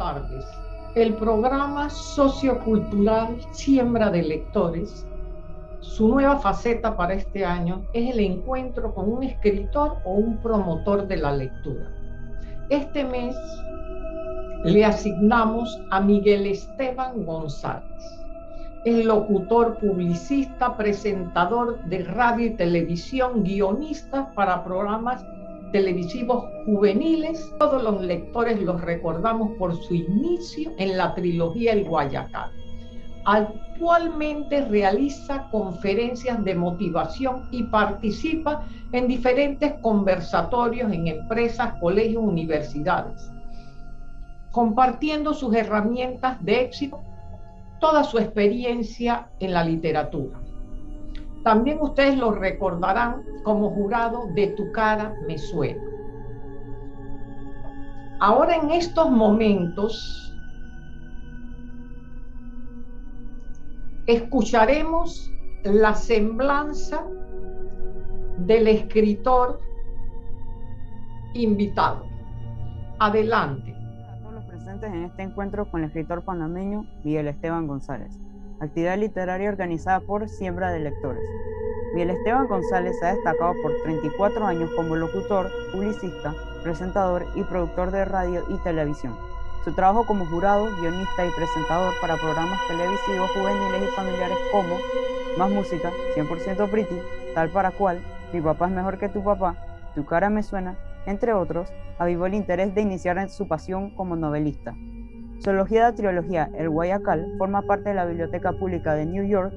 tardes. El programa sociocultural Siembra de Lectores, su nueva faceta para este año es el encuentro con un escritor o un promotor de la lectura. Este mes le asignamos a Miguel Esteban González. Es locutor, publicista, presentador de radio y televisión, guionista para programas televisivos juveniles. Todos los lectores los recordamos por su inicio en la trilogía El Guayacán. Actualmente realiza conferencias de motivación y participa en diferentes conversatorios en empresas, colegios, universidades, compartiendo sus herramientas de éxito, toda su experiencia en la literatura. También ustedes lo recordarán como jurado de Tu cara me suena. Ahora en estos momentos escucharemos la semblanza del escritor invitado. Adelante. A todos los presentes en este encuentro con el escritor panameño Miguel Esteban González actividad literaria organizada por Siembra de Lectores. Miguel Esteban González ha destacado por 34 años como locutor, publicista, presentador y productor de radio y televisión. Su trabajo como jurado, guionista y presentador para programas televisivos juveniles y familiares como Más Música, 100% Pretty, Tal para Cual, Mi papá es mejor que tu papá, Tu cara me suena, entre otros, avivó el interés de iniciar su pasión como novelista. Su de trilogía El Guayacal forma parte de la Biblioteca Pública de New York,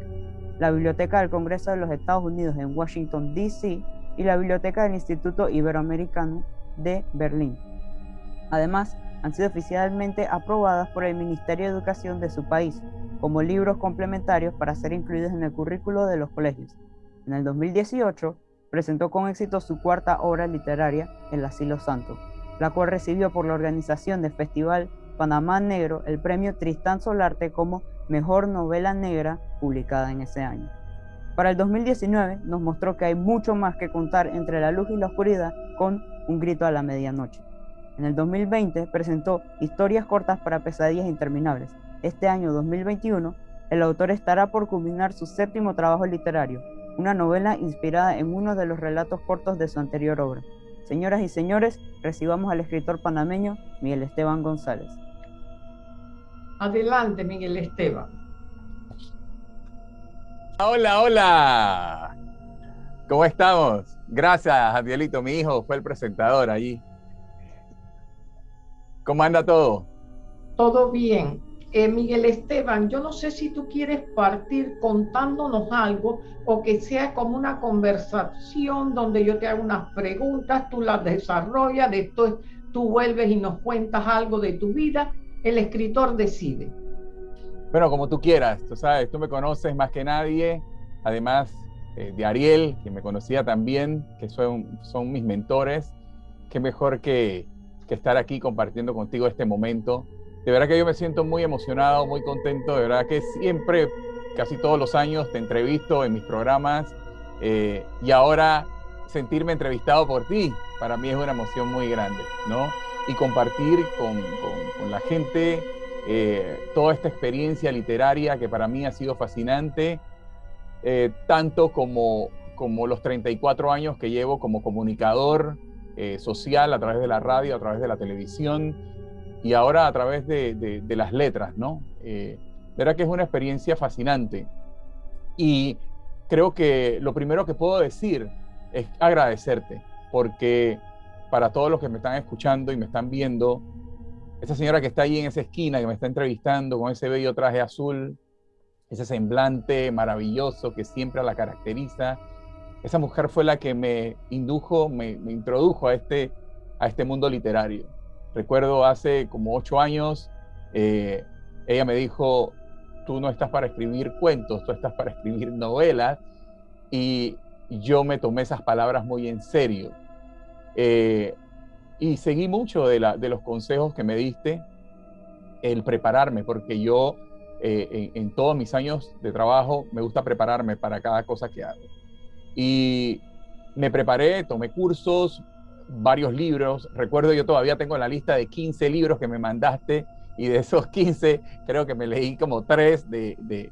la Biblioteca del Congreso de los Estados Unidos en Washington, D.C. y la Biblioteca del Instituto Iberoamericano de Berlín. Además, han sido oficialmente aprobadas por el Ministerio de Educación de su país como libros complementarios para ser incluidos en el currículo de los colegios. En el 2018, presentó con éxito su cuarta obra literaria, El Asilo Santo, la cual recibió por la organización del Festival Panamá Negro el premio Tristán Solarte como Mejor Novela Negra publicada en ese año. Para el 2019 nos mostró que hay mucho más que contar entre la luz y la oscuridad con Un grito a la medianoche. En el 2020 presentó Historias cortas para pesadillas interminables. Este año 2021 el autor estará por culminar su séptimo trabajo literario, una novela inspirada en uno de los relatos cortos de su anterior obra. Señoras y señores, recibamos al escritor panameño Miguel Esteban González. Adelante, Miguel Esteban. Hola, hola. ¿Cómo estamos? Gracias, Adielito. Mi hijo fue el presentador allí. ¿Cómo anda todo? Todo bien. Eh, Miguel Esteban, yo no sé si tú quieres partir contándonos algo o que sea como una conversación donde yo te hago unas preguntas, tú las desarrollas, después tú vuelves y nos cuentas algo de tu vida el escritor decide. Bueno, como tú quieras, tú sabes, tú me conoces más que nadie, además eh, de Ariel, que me conocía también, que son, son mis mentores, qué mejor que, que estar aquí compartiendo contigo este momento. De verdad que yo me siento muy emocionado, muy contento, de verdad que siempre, casi todos los años, te entrevisto en mis programas eh, y ahora sentirme entrevistado por ti, para mí es una emoción muy grande, ¿no? Y compartir con, la gente eh, toda esta experiencia literaria que para mí ha sido fascinante, eh, tanto como, como los 34 años que llevo como comunicador eh, social a través de la radio, a través de la televisión y ahora a través de, las letras, ¿no? verá que es una experiencia fascinante. Y creo que lo primero que puedo decir es agradecerte, porque para todos los que me están escuchando y me están viendo, esa señora que está ahí en esa esquina, que me está entrevistando con ese bello traje azul, ese semblante maravilloso que siempre la caracteriza, esa mujer fue la que me indujo, me, introdujo a este, a este mundo literario. Recuerdo hace como ocho años, eh, ella me dijo, tú no estás para escribir cuentos, tú estás para escribir novelas. Y yo me tomé esas palabras muy en serio. Eh, y seguí mucho de, de, los consejos que me diste, el prepararme, porque yo eh, en, todos mis años de trabajo me gusta prepararme para cada cosa que hago. Y me preparé, tomé cursos, varios libros. Recuerdo, yo todavía tengo la lista de 15 libros que me mandaste y de esos 15 creo que me leí como tres de,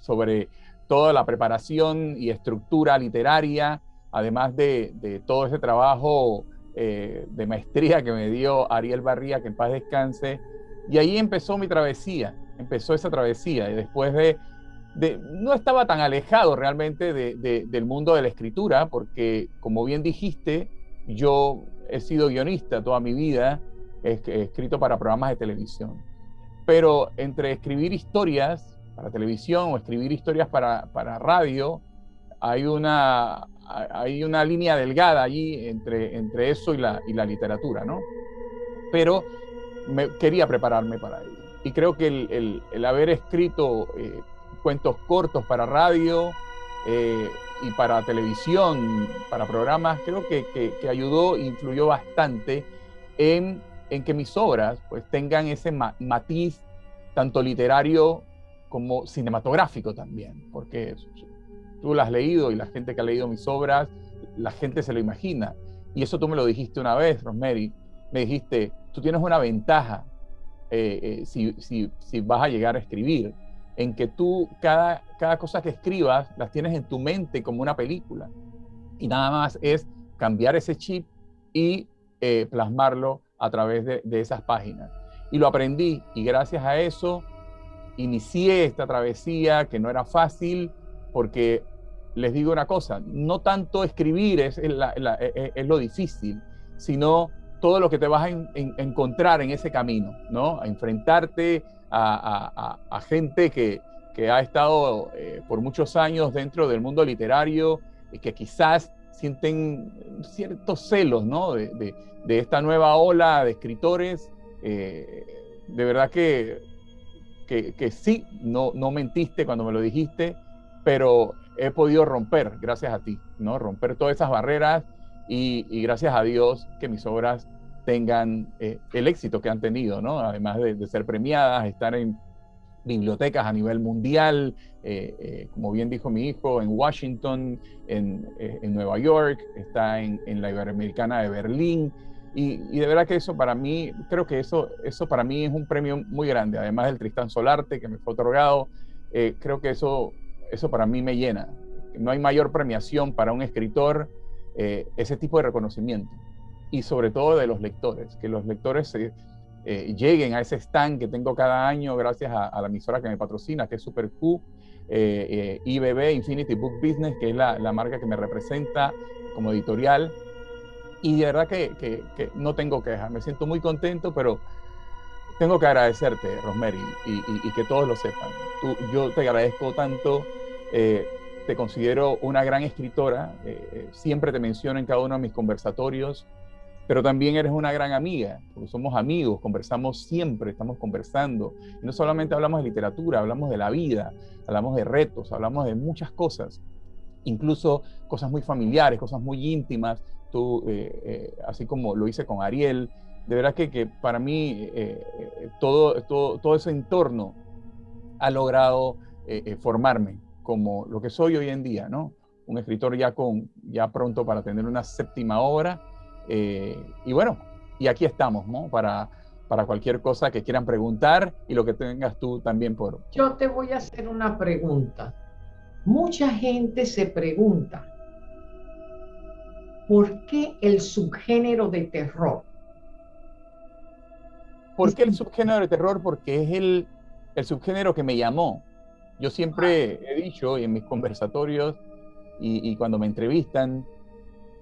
sobre toda la preparación y estructura literaria, además de, todo ese trabajo eh, de maestría que me dio Ariel Barría, que en paz descanse. Y ahí empezó mi travesía, empezó esa travesía. Y después de, no estaba tan alejado realmente del mundo de la escritura, porque como bien dijiste, yo he sido guionista toda mi vida, he escrito para programas de televisión. Pero entre escribir historias para televisión o escribir historias para, para radio, hay una, hay una línea delgada allí entre, entre eso y la, y la literatura, ¿no? Pero me, quería prepararme para ello. Y creo que el, el, haber escrito eh, cuentos cortos para radio eh, y para televisión, para programas, creo que, que, ayudó e influyó bastante en, en, que mis obras pues, tengan ese matiz tanto literario como cinematográfico también, porque tú lo has leído y la gente que ha leído mis obras, la gente se lo imagina. Y eso tú me lo dijiste una vez, Rosemary. Me dijiste, tú tienes una ventaja eh, eh, si, si, si, vas a llegar a escribir, en que tú cada, cada cosa que escribas las tienes en tu mente como una película. Y nada más es cambiar ese chip y eh, plasmarlo a través de, de esas páginas. Y lo aprendí y gracias a eso inicié esta travesía que no era fácil porque les digo una cosa, no tanto escribir es, e, e, es, lo difícil, sino todo lo que te vas a encontrar en ese camino, ¿no? A enfrentarte a, gente que, ha estado eh, por muchos años dentro del mundo literario y que quizás sienten ciertos celos, ¿no? De, esta nueva ola de escritores. Eh, de verdad que sí, no mentiste cuando me lo dijiste, pero he podido romper, gracias a ti, ¿no? Romper todas esas barreras y, gracias a Dios que mis obras tengan eh, el éxito que han tenido, ¿no? Además de, ser premiadas, estar en bibliotecas a nivel mundial, eh, eh, como bien dijo mi hijo, en Washington, en, en Nueva York, está en, en la Iberoamericana de Berlín, y, de verdad que eso para mí, creo que eso, eso para mí es un premio muy grande, además del Tristán Solarte que me fue otorgado, eh, creo que eso, eso para mí me llena. No hay mayor premiación para un escritor eh, ese tipo de reconocimiento y sobre todo de los lectores, que los lectores eh, lleguen a ese stand que tengo cada año gracias a, la emisora que me patrocina, que es Super Q, IBB, Infinity Book Business, que es la, la marca que me representa como editorial y de verdad que, que, no tengo quejas, me siento muy contento, pero tengo que agradecerte, Rosemary, y, que todos lo sepan. Tú, yo te agradezco tanto, eh, te considero una gran escritora, eh, eh, siempre te menciono en cada uno de mis conversatorios, pero también eres una gran amiga, porque somos amigos, conversamos siempre, estamos conversando. Y no solamente hablamos de literatura, hablamos de la vida, hablamos de retos, hablamos de muchas cosas, incluso cosas muy familiares, cosas muy íntimas, tú, eh, eh, así como lo hice con Ariel, de verdad que, que para mí eh, todo, todo, todo, ese entorno ha logrado formarme como lo que soy hoy en día, ¿no? Un escritor ya, con, ya pronto para tener una séptima obra. y bueno, y aquí estamos, ¿no? Para, para cualquier cosa que quieran preguntar y lo que tengas tú también por... Yo te voy a hacer una pregunta. Mucha gente se pregunta, ¿Por qué el subgénero de terror? ¿Por qué el subgénero de terror? Porque es el, el subgénero que me llamó. Yo siempre he dicho en mis conversatorios y, cuando me entrevistan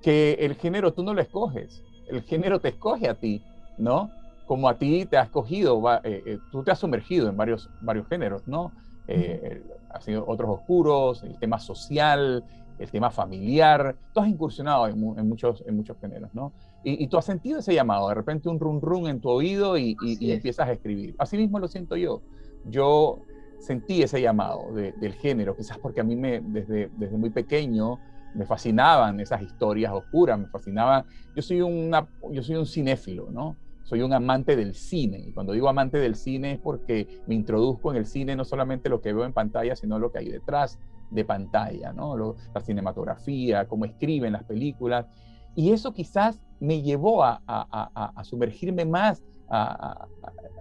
que el género tú no lo escoges, el género te escoge a ti, ¿no? Como a ti te has escogido, eh, eh, tú te has sumergido en varios, varios géneros, ¿no? Eh, ha sido otros oscuros, el tema social, el tema familiar, tú has incursionado en, muchos, en muchos géneros, ¿no? Y, tú has sentido ese llamado, de repente un run run en tu oído y, empiezas a escribir. Así mismo lo siento yo. Yo sentí ese llamado del género, quizás porque a mí me, desde, desde muy pequeño me fascinaban esas historias oscuras, me fascinaban. Yo soy, una, yo soy un cinéfilo, ¿no? Soy un amante del cine. Y cuando digo amante del cine es porque me introduzco en el cine no solamente lo que veo en pantalla, sino lo que hay detrás de pantalla, ¿no? la cinematografía, cómo escriben las películas. Y eso quizás me llevó a, sumergirme más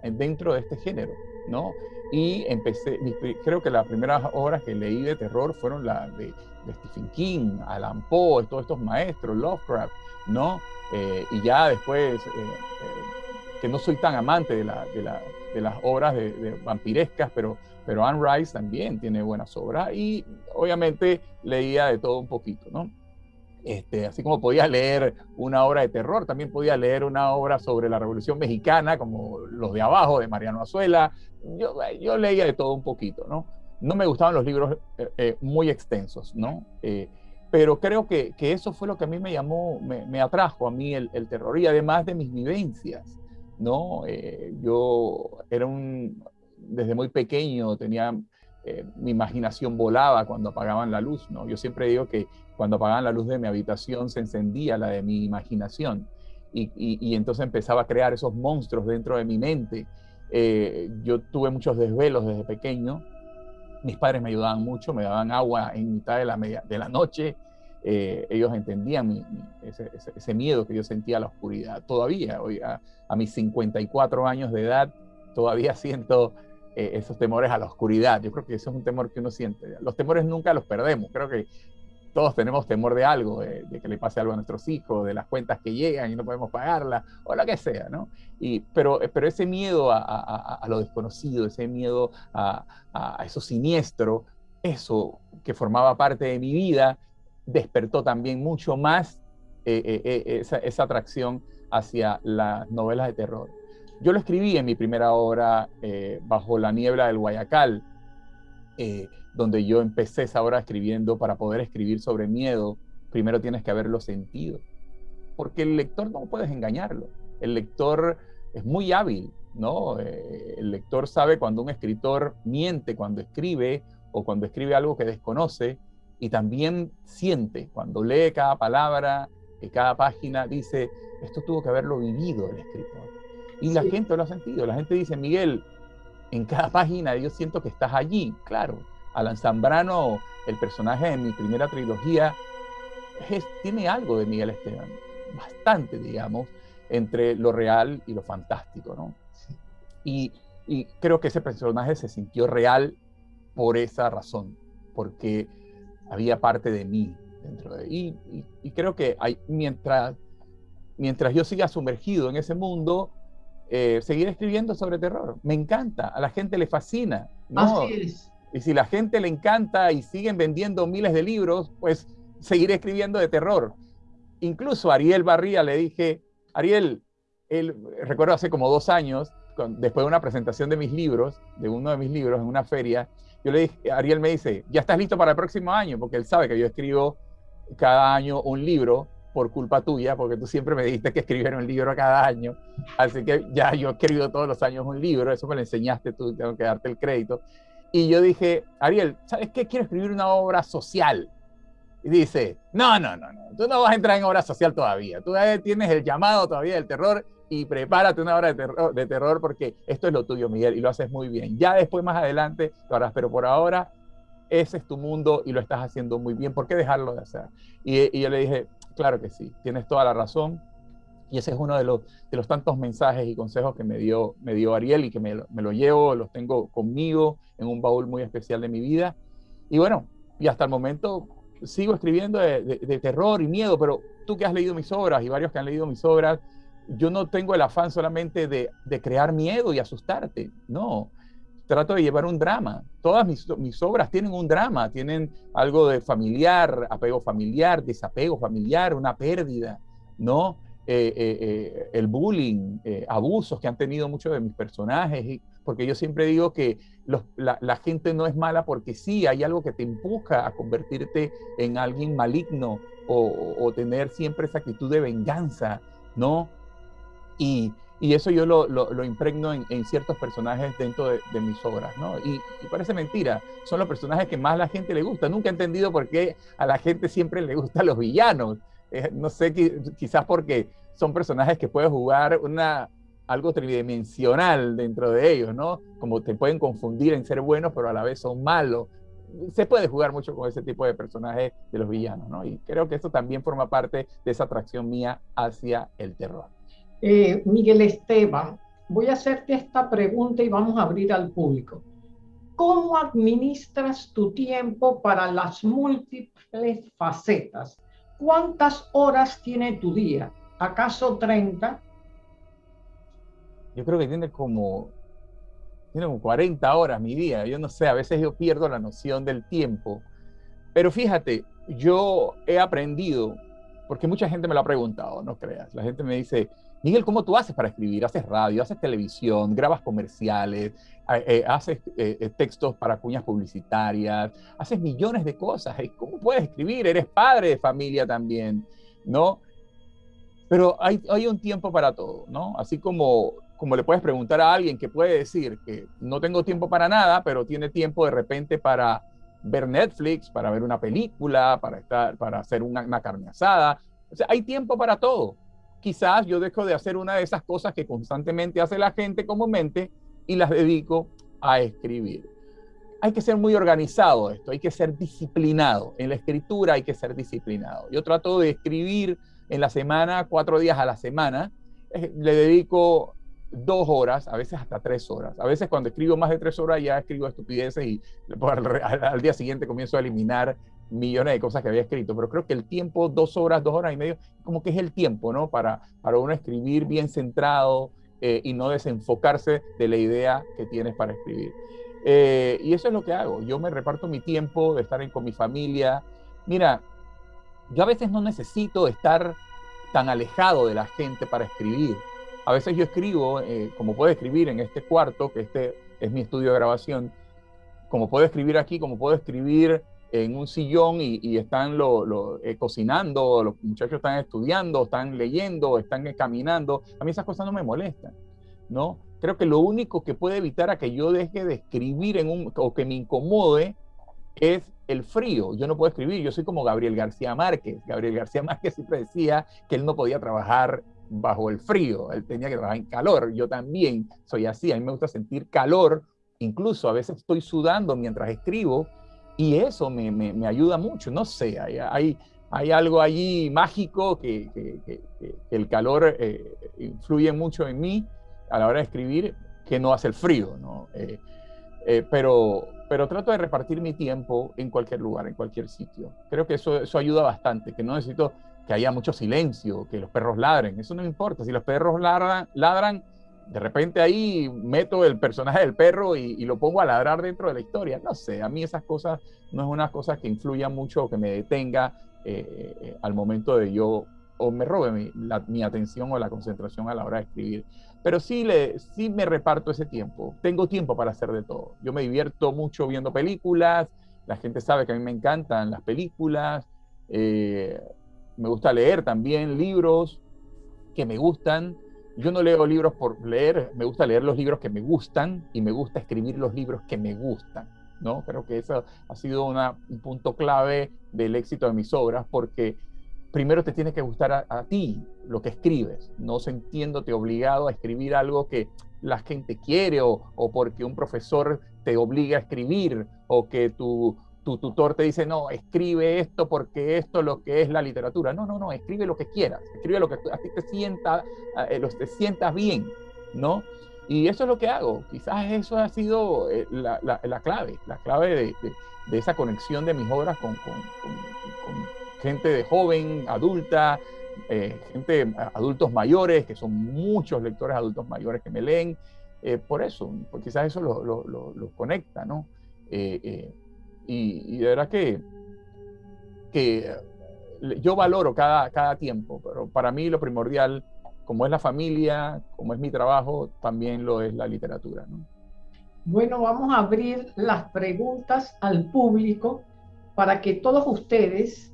dentro de este género, ¿no? Y empecé, creo que las primeras obras que leí de terror fueron las de, Stephen King, Alan Poe, todos estos maestros, Lovecraft, ¿no? Eh, y ya después, eh, eh, que no soy tan amante de, la, de, la, de las obras de, vampirescas, pero, pero Anne Rice también tiene buenas obras y obviamente leía de todo un poquito, ¿no? Este, así como podía leer una obra de terror, también podía leer una obra sobre la Revolución Mexicana, como Los de Abajo, de Mariano Azuela. Yo, yo leía de todo un poquito, ¿no? No me gustaban los libros eh, muy extensos, ¿no? pero creo que, que, eso fue lo que a mí me llamó, me, me atrajo a mí el, el, terror y además de mis vivencias, ¿no? Eh, yo era un, desde muy pequeño tenía, eh, mi imaginación volaba cuando apagaban la luz, ¿no? Yo siempre digo que cuando apagaban la luz de mi habitación se encendía la de mi imaginación y, y, y entonces empezaba a crear esos monstruos dentro de mi mente. Eh, yo tuve muchos desvelos desde pequeño, mis padres me ayudaban mucho, me daban agua en mitad de la, media, de la noche. Eh, ellos entendían mi, mi, ese, ese, ese, miedo que yo sentía a la oscuridad. Todavía, hoy, a, a mis 54 años de edad, todavía siento eh, esos temores a la oscuridad. Yo creo que eso es un temor que uno siente. Los temores nunca los perdemos. Creo que todos tenemos temor de algo, de, que le pase algo a nuestros hijos, de las cuentas que llegan y no podemos pagarlas, o lo que sea, ¿no? Y, pero, pero ese miedo a, a, a lo desconocido, ese miedo a, eso siniestro, eso que formaba parte de mi vida, despertó también mucho más eh, eh, eh, esa, atracción hacia las novelas de terror. Yo lo escribí en mi primera obra, Bajo la niebla del Guayacal, eh, donde yo empecé esa obra escribiendo para poder escribir sobre miedo, primero tienes que haberlo sentido, porque el lector no puedes engañarlo. El lector es muy hábil, ¿no? Eh, el lector sabe cuando un escritor miente cuando escribe o cuando escribe algo que desconoce y también siente cuando lee cada palabra, cada página, dice, esto tuvo que haberlo vivido el escritor. Y sí. la gente lo ha sentido. La gente dice, Miguel, en cada página yo siento que estás allí. Claro, Alan Zambrano, el personaje de mi primera trilogía, es, tiene algo de Miguel Esteban, bastante, digamos, entre lo real y lo fantástico, ¿no? Sí. Y, y, creo que ese personaje se sintió real por esa razón, porque había parte de mí dentro de y, y, y creo que hay, mientras, mientras yo siga sumergido en ese mundo, eh, seguir escribiendo sobre terror. Me encanta, a la gente le fascina. ¿no? Así es. Y si la gente le encanta y siguen vendiendo miles de libros, pues seguiré escribiendo de terror. Incluso a Ariel Barría le dije, Ariel, él, recuerdo hace como dos años, con, después de una presentación de mis libros, de uno de mis libros en una feria, yo le dije, Ariel me dice, ya estás listo para el próximo año, porque él sabe que yo escribo cada año un libro por culpa tuya, porque tú siempre me dijiste que escribiera un libro cada año. Así que ya yo he escrito todos los años un libro, eso me lo enseñaste tú, tengo que darte el crédito. Y yo dije, Ariel, ¿sabes qué? Quiero escribir una obra social. Y dice, no, no, no, no, tú no vas a entrar en obra social todavía. Tú tienes el llamado todavía del terror y prepárate una obra de terror, de terror porque esto es lo tuyo, Miguel, y lo haces muy bien. Ya después, más adelante, lo harás, pero por ahora ese es tu mundo y lo estás haciendo muy bien. ¿Por qué dejarlo de hacer? Y, y yo le dije, Claro que sí, tienes toda la razón. Y ese es uno de los, de los tantos mensajes y consejos que me dio, me dio Ariel y que me, me lo llevo, los tengo conmigo en un baúl muy especial de mi vida. Y bueno, y hasta el momento sigo escribiendo de, de, terror y miedo, pero tú que has leído mis obras y varios que han leído mis obras, yo no tengo el afán solamente de, de crear miedo y asustarte, no trato de llevar un drama. Todas mis, mis, obras tienen un drama, tienen algo de familiar, apego familiar, desapego familiar, una pérdida, ¿no? Eh, eh, eh, el bullying, eh, abusos que han tenido muchos de mis personajes, porque yo siempre digo que los, la, la, gente no es mala porque sí, hay algo que te empuja a convertirte en alguien maligno o, o tener siempre esa actitud de venganza, ¿no? Y, y eso yo lo, lo, impregno en, en, ciertos personajes dentro de, mis obras, ¿no? Y, y, parece mentira, son los personajes que más a la gente le gusta. Nunca he entendido por qué a la gente siempre le gustan los villanos. Eh, no sé, quizás porque son personajes que pueden jugar una, algo tridimensional dentro de ellos, ¿no? Como te pueden confundir en ser buenos, pero a la vez son malos. Se puede jugar mucho con ese tipo de personajes de los villanos, ¿no? Y creo que eso también forma parte de esa atracción mía hacia el terror eh, Miguel Esteban, voy a hacerte esta pregunta y vamos a abrir al público. ¿Cómo administras tu tiempo para las múltiples facetas? ¿Cuántas horas tiene tu día? ¿Acaso 30? Yo creo que tiene como, tiene como 40 horas mi día. Yo no sé, a veces yo pierdo la noción del tiempo. Pero fíjate, yo he aprendido, porque mucha gente me lo ha preguntado, no creas. La gente me dice, Miguel, ¿cómo tú haces para escribir? ¿Haces radio, haces televisión, grabas comerciales, eh, haces eh, eh, textos para cuñas publicitarias, haces millones de cosas? ¿Cómo puedes escribir? Eres padre de familia también, ¿no? Pero hay, hay un tiempo para todo, ¿no? Así como, como le puedes preguntar a alguien que puede decir que no tengo tiempo para nada, pero tiene tiempo de repente para ver Netflix, para ver una película, para, estar, para hacer una, una carne asada. O sea, hay tiempo para todo quizás yo dejo de hacer una de esas cosas que constantemente hace la gente comúnmente y las dedico a escribir. Hay que ser muy organizado esto, hay que ser disciplinado. En la escritura hay que ser disciplinado. Yo trato de escribir en la semana, cuatro días a la semana. Eh, le dedico dos horas, a veces hasta tres horas. A veces cuando escribo más de tres horas ya escribo estupideces y al, al día siguiente comienzo a eliminar millones de cosas que había escrito, pero creo que el tiempo, dos horas, dos horas y medio, como que es el tiempo, ¿no? Para, para uno escribir bien centrado eh, y no desenfocarse de la idea que tienes para escribir. Eh, y eso es lo que hago. Yo me reparto mi tiempo de estar con mi familia. Mira, yo a veces no necesito estar tan alejado de la gente para escribir. A veces yo escribo, eh, como puedo escribir en este cuarto, que este es mi estudio de grabación, como puedo escribir aquí, como puedo escribir en un sillón y, están lo, eh, cocinando, los muchachos están estudiando, están leyendo, están caminando. A mí esas cosas no me molestan, ¿no? Creo que lo único que puede evitar a que yo deje de escribir en un, o que me incomode es el frío. Yo no puedo escribir, yo soy como Gabriel García Márquez. Gabriel García Márquez siempre decía que él no podía trabajar bajo el frío, él tenía que trabajar en calor. Yo también soy así, a mí me gusta sentir calor, incluso a veces estoy sudando mientras escribo y eso me, me, ayuda mucho, no sé, hay, hay, hay algo allí mágico que, que, el calor eh, influye mucho en mí a la hora de escribir, que no hace el frío, ¿no? Eh, eh, pero, pero trato de repartir mi tiempo en cualquier lugar, en cualquier sitio. Creo que eso, eso ayuda bastante, que no necesito que haya mucho silencio, que los perros ladren, eso no me importa, si los perros ladran, ladran de repente ahí meto el personaje del perro y, lo pongo a ladrar dentro de la historia. No sé, a mí esas cosas no es una cosa que influya mucho que me detenga eh, eh, al momento de yo o me robe mi, mi, atención o la concentración a la hora de escribir. Pero sí, le, sí me reparto ese tiempo. Tengo tiempo para hacer de todo. Yo me divierto mucho viendo películas. La gente sabe que a mí me encantan las películas. Eh, me gusta leer también libros que me gustan yo no leo libros por leer, me gusta leer los libros que me gustan y me gusta escribir los libros que me gustan, ¿no? Creo que eso ha sido un punto clave del éxito de mis obras porque primero te tiene que gustar a, ti lo que escribes, no sintiéndote obligado a escribir algo que la gente quiere o, o porque un profesor te obliga a escribir o que tu tu tutor te dice, no, escribe esto porque esto es lo que es la literatura. No, no, no, escribe lo que quieras, escribe lo que a ti te sienta, eh, te sientas bien, ¿no? Y eso es lo que hago. Quizás eso ha sido eh, la, la, clave, la clave de, de, esa conexión de mis obras con, con, gente de joven, adulta, eh, gente, adultos mayores, que son muchos lectores adultos mayores que me leen. por eso, porque quizás eso los lo, lo, conecta, ¿no? Y, de verdad que, que yo valoro cada, cada tiempo, pero para mí lo primordial, como es la familia, como es mi trabajo, también lo es la literatura. Bueno, vamos a abrir las preguntas al público para que todos ustedes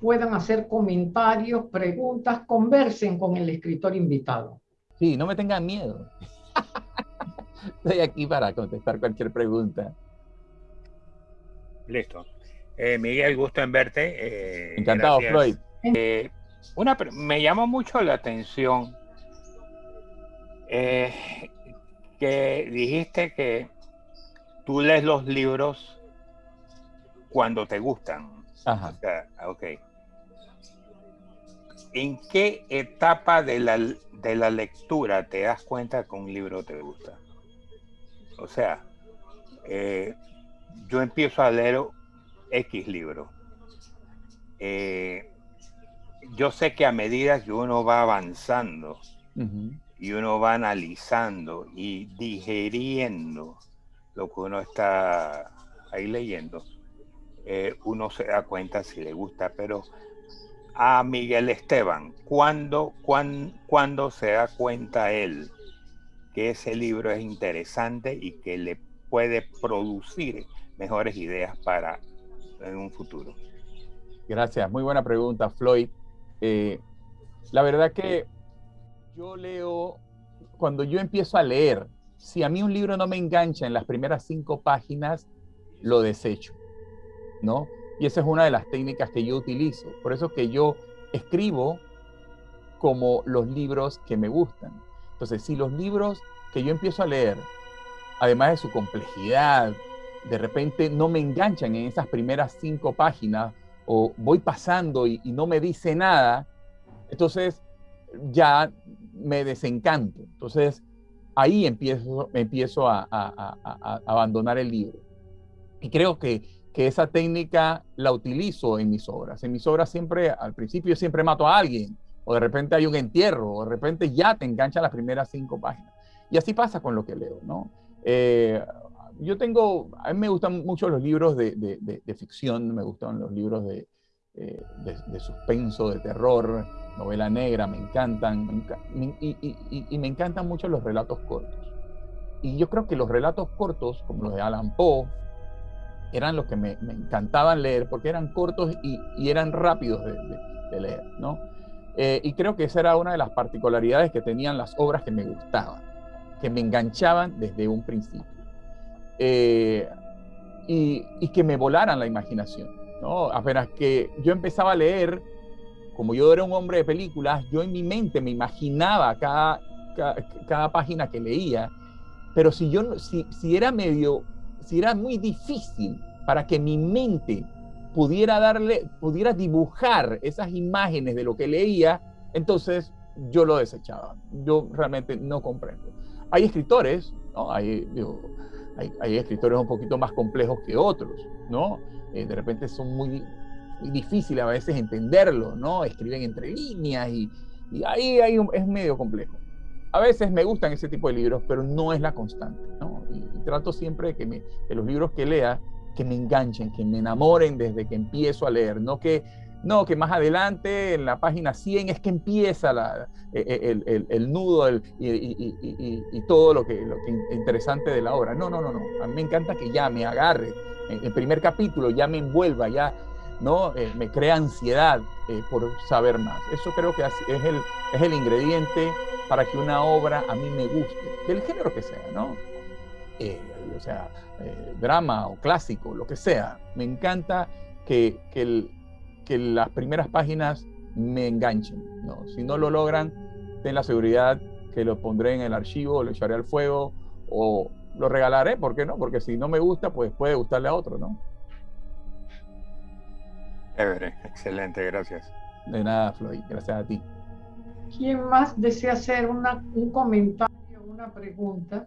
puedan hacer comentarios, preguntas, conversen con el escritor invitado. Sí, no me tengan miedo. Estoy aquí para contestar cualquier pregunta. Listo. Eh, Miguel, gusto en verte. Eh, Encantado, Floyd. Eh, una, me llama mucho la atención que dijiste que tú lees los libros cuando te gustan. Ajá. ok. ¿en qué etapa de la, de la lectura te das cuenta que un libro te gusta? O sea, eh, yo empiezo a leer X libro. Eh, yo sé que a medida que uno va avanzando y uno va analizando y digeriendo lo que uno está ahí leyendo, eh, uno se da cuenta si le gusta, pero a Miguel Esteban, ¿cuándo, cuándo, se da cuenta él que ese libro es interesante y que le puede producir mejores ideas para en un futuro? Gracias, muy buena pregunta, Floyd. Eh, la verdad que yo leo, cuando yo empiezo a leer, si a mí un libro no me engancha en las primeras cinco páginas, lo desecho, ¿no? Y esa es una de las técnicas que yo utilizo. Por eso que yo escribo como los libros que me gustan. Entonces, si los libros que yo empiezo a leer, además de su complejidad, de repente no me enganchan en esas primeras cinco páginas o voy pasando y, no me dice nada, entonces ya me desencanto. Entonces ahí empiezo, empiezo a abandonar el libro. Y creo que que esa técnica la utilizo en mis obras. En mis obras siempre, al principio siempre mato a alguien, o de repente hay un entierro, o de repente ya te engancha las primeras cinco páginas. Y así pasa con lo que leo, ¿no? Eh, yo tengo, a mí me gustan mucho los libros de, de, ficción, me gustan los libros de, eh, de, suspenso, de terror, novela negra, me encantan, y, me encantan mucho los relatos cortos. Y yo creo que los relatos cortos, como los de Alan Poe, eran los que me, encantaban leer porque eran cortos y, eran rápidos de, leer, ¿no? Eh, y creo que esa era una de las particularidades que tenían las obras que me gustaban, que me enganchaban desde un principio. Eh, y, que me volaran la imaginación, ¿no? Apenas que yo empezaba a leer, como yo era un hombre de películas, yo en mi mente me imaginaba cada, cada, página que leía, pero si yo si, si era medio si era muy difícil para que mi mente pudiera darle, pudiera dibujar esas imágenes de lo que leía, entonces yo lo desechaba. Yo realmente no comprendo. Hay escritores, ¿no? Hay, hay, escritores un poquito más complejos que otros, ¿no? Eh, de repente son muy, difíciles a veces entenderlo, ¿no? Escriben entre líneas y, ahí hay es medio complejo. A veces me gustan ese tipo de libros, pero no es la constante, ¿no? Y, trato siempre de que, me, los libros que lea, que me enganchen, que me enamoren desde que empiezo a leer, no que, no, que más adelante en la página 100 es que empieza la, e, e, el, el, nudo y, y, todo lo que, lo que interesante de la obra. No, no, no, no. A mí me encanta que ya me agarre. El primer capítulo ya me envuelva, ya ¿no? Eh, me crea ansiedad eh, por saber más. Eso creo que es el, es el ingrediente para que una obra a mí me guste, del género que sea, ¿no? Eh, o sea, drama o clásico, lo que sea. Me encanta que, que, que, las primeras páginas me enganchen, ¿no? Si no lo logran, ten la seguridad que lo pondré en el archivo, lo echaré al fuego o lo regalaré, ¿por qué no? Porque si no me gusta, pues puede gustarle a otro, ¿no? excelente, gracias. De nada, Floyd, gracias a ti. ¿Quién más desea hacer una, un comentario, una pregunta?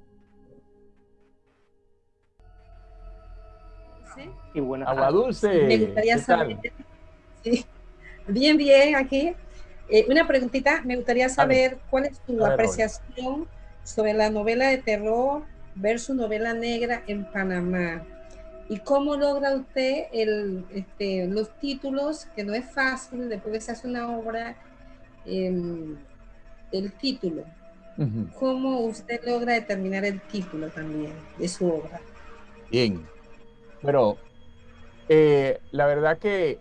Sí. Y Agua dulce. Me gustaría saber. Sí. Bien, bien, aquí. Eh, una preguntita, me gustaría saber cuál es tu apreciación sobre la novela de terror versus novela negra en Panamá. ¿Y cómo logra usted el, este, los títulos? Que no es fácil, después que se hace una obra, em, el título. ¿Cómo usted logra determinar el título también de su obra? Bien. Pero eh, la verdad que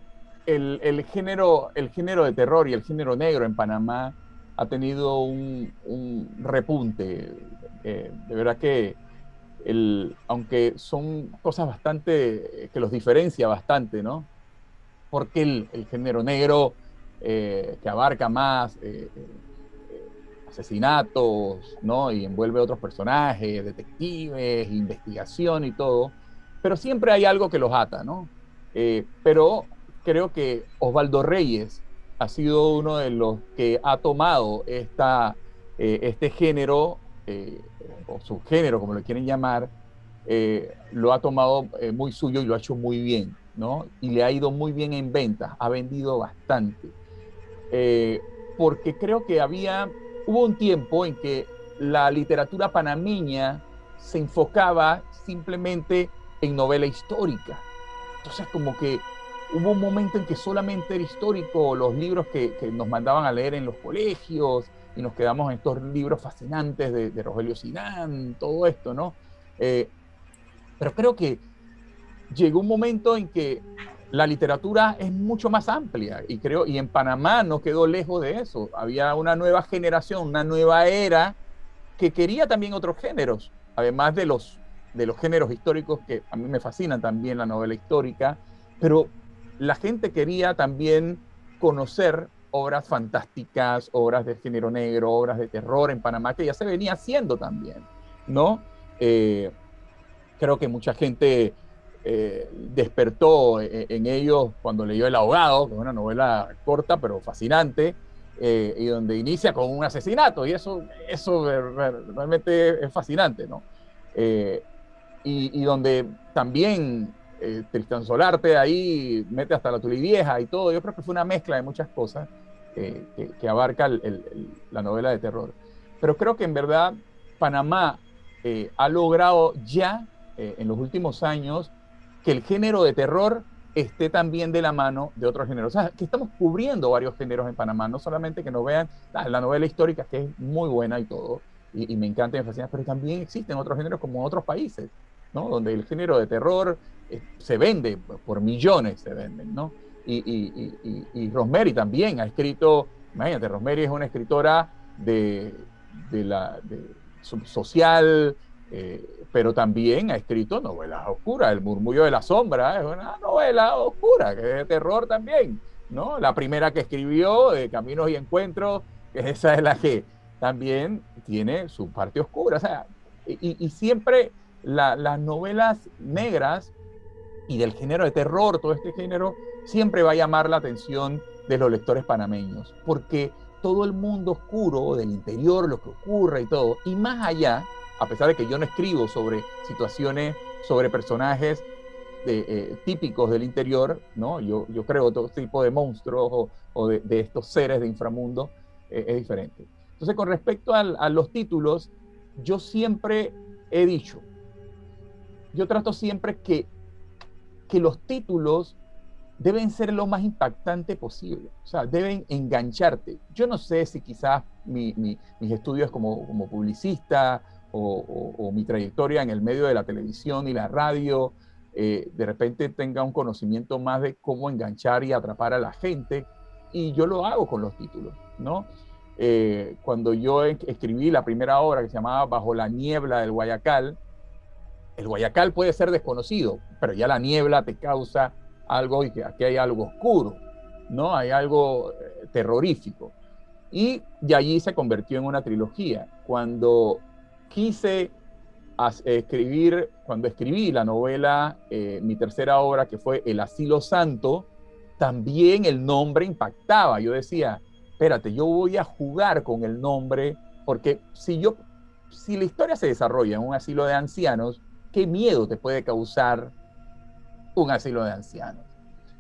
el, género, el género de terror y el género negro en Panamá ha tenido un, repunte. Eh, de verdad que aunque son cosas bastante, que los diferencia bastante, ¿no? Porque el, género negro, eh, que abarca más eh, asesinatos, ¿no? Y envuelve otros personajes, detectives, investigación y todo, pero siempre hay algo que los ata, ¿no? pero creo que Osvaldo Reyes ha sido uno de los que ha tomado esta, eh, este género, eh, o subgénero, como lo quieren llamar, eh, lo ha tomado muy suyo y lo ha hecho muy bien, ¿no? Y le ha ido muy bien en ventas, ha vendido bastante. porque creo que había, hubo un tiempo en que la literatura panameña se enfocaba simplemente en novela histórica. Entonces, como que hubo un momento en que solamente era histórico, los libros que, nos mandaban a leer en los colegios, y nos quedamos en estos libros fascinantes de, Rogelio Sinán, todo esto, ¿no? Eh, pero creo que llegó un momento en que la literatura es mucho más amplia y creo y en Panamá no quedó lejos de eso. Había una nueva generación, una nueva era que quería también otros géneros, además de los de los géneros históricos que a mí me fascinan también la novela histórica, pero la gente quería también conocer obras fantásticas, obras de género negro, obras de terror en Panamá, que ya se venía haciendo también, ¿no? Eh, creo que mucha gente eh, despertó e-, en, ellos cuando leyó El Ahogado, que es una novela corta pero fascinante, eh, y donde inicia con un asesinato, y eso, eso realmente es fascinante, ¿no? y, donde también eh, Solarte ahí mete hasta la vieja y todo. Yo creo que fue una mezcla de muchas cosas eh, que, abarca la novela de terror. Pero creo que en verdad Panamá eh, ha logrado ya eh, en los últimos años que el género de terror esté también de la mano de otros géneros. O sea, que estamos cubriendo varios géneros en Panamá, no solamente que nos vean ah, la novela histórica, que es muy buena y todo, y, me encanta y me fascina, pero también existen otros géneros como en otros países, ¿no? Donde el género de terror eh, se vende, por millones se venden, ¿no? Y, y, también ha escrito, imagínate, Rosemary es una escritora de, de la social, eh, pero también ha escrito novelas oscuras. El murmullo de la sombra es una novela oscura, que es de terror también, ¿no? La primera que escribió, de Caminos y Encuentros, esa es la que también tiene su parte oscura. O sea, y, siempre las novelas negras y del género de terror, todo este género, siempre va a llamar la atención de los lectores panameños, porque todo el mundo oscuro del interior, lo que ocurre y todo, y más allá, a pesar de que yo no escribo sobre situaciones, sobre personajes eh, típicos del interior, ¿no? Yo, yo creo todo tipo de monstruos o, de, estos seres de inframundo, eh, es diferente. Entonces, con respecto a los títulos, yo siempre he dicho, yo trato siempre que que los títulos deben ser lo más impactante posible, o sea, deben engancharte. Yo no sé si quizás mis estudios como, como publicista o, mi trayectoria en el medio de la televisión y la radio, eh, de repente tenga un conocimiento más de cómo enganchar y atrapar a la gente, y yo lo hago con los títulos, ¿no? Eh, cuando yo escribí la primera obra que se llamaba Bajo la niebla del Guayacal, el Guayacal puede ser desconocido, pero ya la niebla te causa algo y aquí hay algo oscuro, ¿no? Hay algo eh, terrorífico. Y de allí se convirtió en una trilogía. Cuando quise escribir, cuando escribí la novela, eh, mi tercera obra, que fue El Asilo Santo, también el nombre impactaba. Yo decía, espérate, yo voy a jugar con el nombre, porque si yo, si la historia se desarrolla en un asilo de ancianos, qué miedo te puede causar un asilo de ancianos.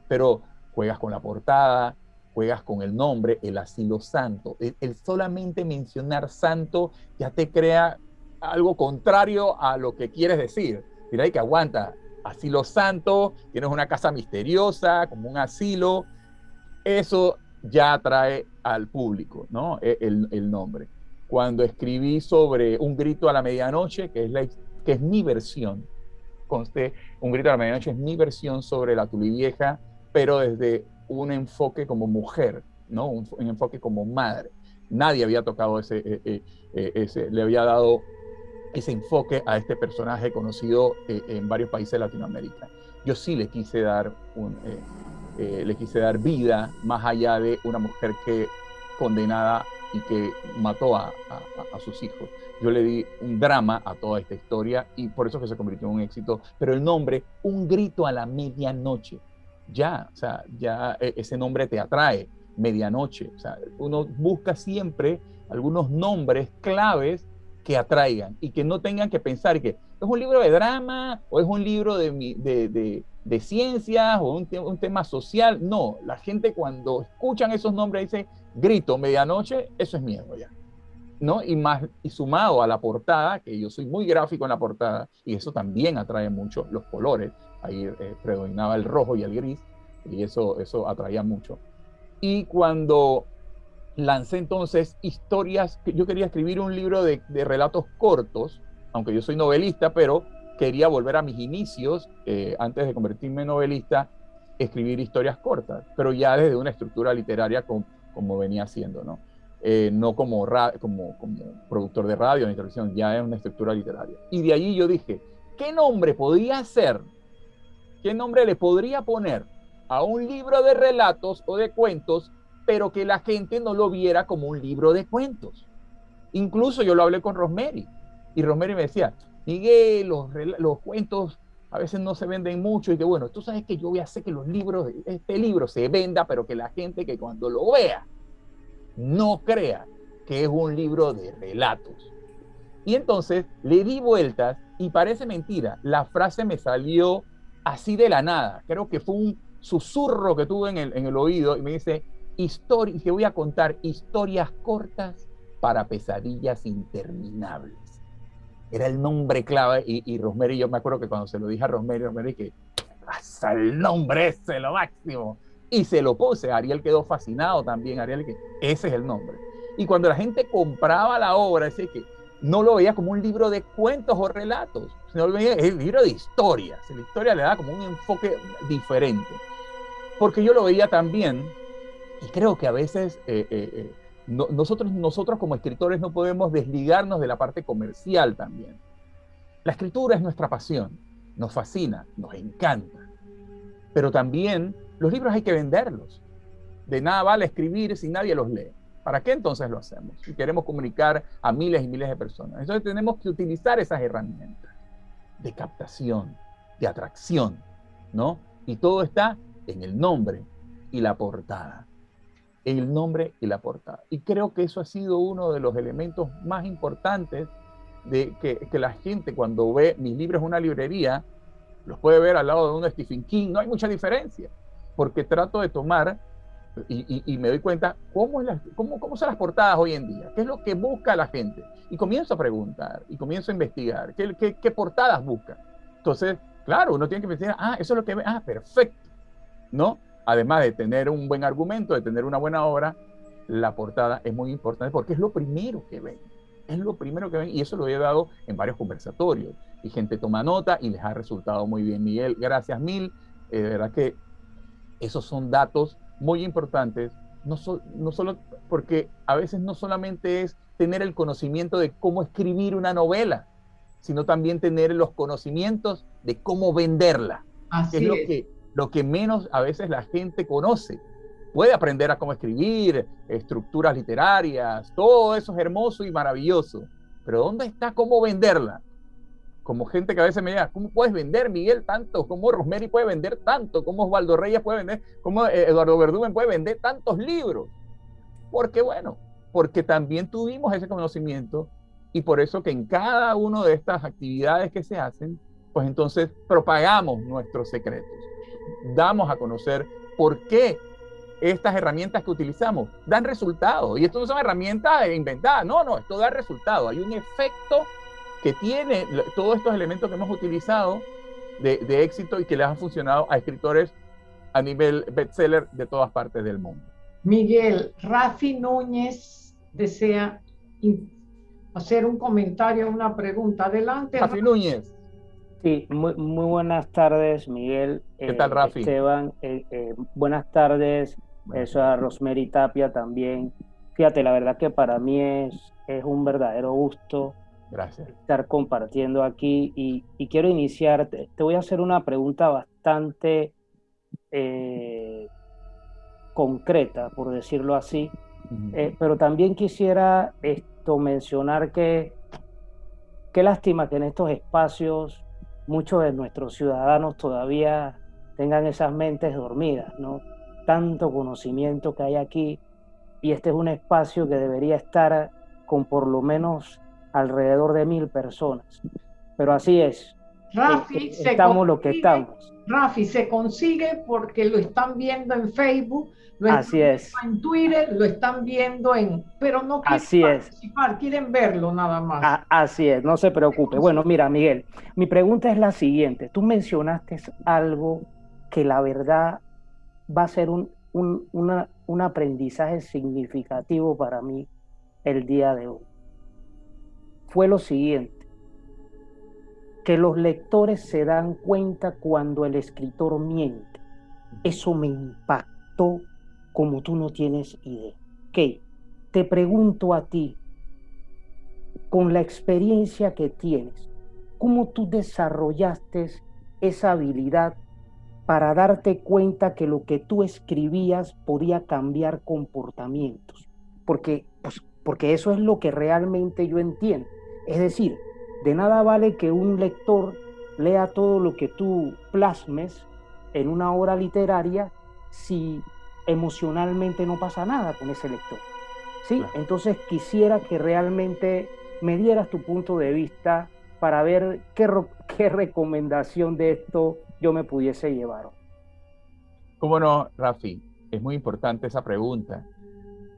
Pero juegas con la portada, juegas con el nombre, el asilo santo. El, solamente mencionar santo ya te crea algo contrario a lo que quieres decir. Mira, que aguanta. Asilo santo, tienes una casa misteriosa, como un asilo. Eso ya atrae al público, ¿no? E, el, el nombre. Cuando escribí sobre un grito a la medianoche, que es la, que es mi versión, conste, Un grito de la medianoche es mi versión sobre la Tulivieja, pero desde un enfoque como mujer, ¿no? Un, enfoque como madre. Nadie había tocado ese, eh, eh, eh, ese, le había dado ese enfoque a este personaje conocido en varios países de Latinoamérica. Yo sí le quise dar un, le quise dar vida más allá de una mujer que condenada y que mató a, a sus hijos yo le di un drama a toda esta historia y por eso que se convirtió en un éxito. Pero el nombre, Un grito a la medianoche, ya, o sea, ya e, ese nombre te atrae. medianoche. O sea, uno busca siempre algunos nombres claves que atraigan y que no tengan que pensar que es un libro de drama o es un libro de, de, de, ciencias o un, un, tema social. No, la gente cuando escuchan esos nombres dice, grito, medianoche, eso es miedo ya. ¿No? Y, más, y sumado a la portada, que yo soy muy gráfico en la portada, y eso también atrae mucho los colores, ahí eh, predominaba el rojo y el gris, y eso, eso atraía mucho. Y cuando lancé entonces historias, yo quería escribir un libro de, relatos cortos, aunque yo soy novelista, pero quería volver a mis inicios, eh, antes de convertirme en novelista, escribir historias cortas, pero ya desde una estructura literaria como venía haciendo, ¿no? Eh, no como, como, como productor de radio ni televisión, ya es una estructura literaria. Y de allí yo dije, ¿qué nombre podría ser? ¿Qué nombre le podría poner a un libro de relatos o de cuentos, pero que la gente no lo viera como un libro de cuentos. Incluso yo lo hablé con Rosemary y Rosemary me decía, Miguel, los, los cuentos a veces no se venden mucho y que bueno, tú sabes que yo voy a hacer que los libros, este libro se venda, pero que la gente que cuando lo vea no crea que es un libro de relatos. Y entonces le di vueltas y parece mentira, la frase me salió así de la nada. Creo que fue un susurro que tuve en el, en oído y me dice, historia, que voy a contar historias cortas para pesadillas interminables. Era el nombre clave y, y yo me acuerdo que cuando se lo dije a Rosemary, Rosemary que hasta el nombre ese, lo máximo. Y se lo puse, Ariel quedó fascinado también, Ariel, que ese es el nombre. Y cuando la gente compraba la obra, decía que no lo veía como un libro de cuentos o relatos, sino lo veía el libro de historias. La historia le da como un enfoque diferente porque yo lo veía también, y creo que a veces eh, eh, eh, nosotros, nosotros como escritores no podemos desligarnos de la parte comercial también. La escritura es nuestra pasión, nos fascina, nos encanta, pero también los libros hay que venderlos. De nada vale escribir si nadie los lee. ¿Para qué entonces lo hacemos? Si queremos comunicar a miles y miles de personas. Entonces tenemos que utilizar esas herramientas de captación, de atracción, ¿no? Y todo está en el nombre y la portada. En el nombre y la portada. Y creo que eso ha sido uno de los elementos más importantes de que, la gente cuando ve mis libros en una librería, los puede ver al lado de un Stephen King, no hay mucha diferencia, porque trato de tomar y, me doy cuenta cómo, es cómo, cómo, son las portadas hoy en día, qué es lo que busca la gente. Y comienzo a preguntar y comienzo a investigar qué, qué, qué portadas busca. Entonces, claro, uno tiene que pensar, ah, eso es lo que ve, ah, perfecto. ¿no? Además de tener un buen argumento, de tener una buena obra, la portada es muy importante porque es lo primero que ven. Es lo primero que ven y eso lo he dado en varios conversatorios. Y gente toma nota y les ha resultado muy bien. Miguel, gracias mil. Eh, de verdad que esos son datos muy importantes, no, no solo porque a veces no solamente es tener el conocimiento de cómo escribir una novela, sino también tener los conocimientos de cómo venderla. Así es, lo que lo que menos a veces la gente conoce. Puede aprender a cómo escribir, estructuras literarias, todo eso es hermoso y maravilloso. Pero ¿dónde está cómo venderla? Como gente que a veces me dice, ¿cómo puedes vender, Miguel, tanto? ¿Cómo Rosemary puede vender tanto? ¿Cómo Osvaldo Reyes puede vender? ¿Cómo eh, Eduardo Verdumen puede vender tantos libros? Porque bueno, porque también tuvimos ese conocimiento y por eso que en cada una de estas actividades que se hacen, pues entonces propagamos nuestros secretos damos a conocer por qué estas herramientas que utilizamos dan resultado. Y esto no son herramientas inventadas, no, no, esto da resultado. Hay un efecto que tiene todos estos elementos que hemos utilizado de, de éxito y que les han funcionado a escritores a nivel bestseller de todas partes del mundo. Miguel, Rafi Núñez desea hacer un comentario, una pregunta. Adelante. Rafi Núñez. Sí, muy, muy buenas tardes, Miguel. ¿Qué tal, eh, Rafi? Esteban, eh, eh, buenas tardes. Eso a Rosemary Tapia también. Fíjate, la verdad que para mí es, es un verdadero gusto Gracias. estar compartiendo aquí y, quiero iniciar, te, voy a hacer una pregunta bastante concreta, por decirlo así, pero también quisiera esto mencionar que qué lástima que en estos espacios muchos de nuestros ciudadanos todavía tengan esas mentes dormidas, ¿no? tanto conocimiento que hay aquí y este es un espacio que debería estar con por lo menos alrededor de mil personas. Pero así es. Rafi, eh, estamos lo que estamos. Rafi, se consigue porque lo están viendo en Facebook, lo Así es. en Twitter, lo están viendo en, pero no quieren así participar, es. quieren verlo nada más. así es, no se preocupe. Bueno, mira, Miguel, mi pregunta es la siguiente. Tú mencionaste algo que la verdad va a ser un, un aprendizaje significativo para mí el día de hoy. Fue lo siguiente que los lectores se dan cuenta cuando el escritor miente. Eso me impactó como tú no tienes idea. Ok, te pregunto a ti, con la experiencia que tienes, ¿cómo tú desarrollaste esa habilidad para darte cuenta que lo que tú escribías podía cambiar comportamientos? Porque, pues, porque eso es lo que realmente yo entiendo. Es decir, de nada vale que un lector lea todo lo que tú plasmes en una obra literaria si emocionalmente no pasa nada con ese lector. ¿Sí? Entonces quisiera que realmente me dieras tu punto de vista para ver qué, qué recomendación de esto yo me pudiese llevar. ¿Cómo no, Rafi? Es muy importante esa pregunta,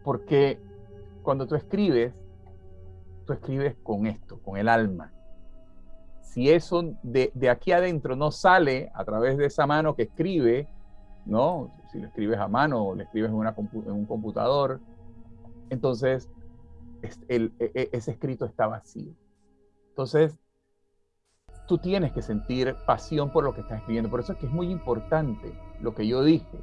porque cuando tú escribes, escribes con esto, con el alma. Si eso de, aquí adentro no sale a través de esa mano que escribe, ¿no? Si lo escribes a mano o lo escribes en, un computador, entonces el, e, e, ese escrito está vacío. Entonces, tú tienes que sentir pasión por lo que estás escribiendo. Por eso es que es muy importante lo que yo dije.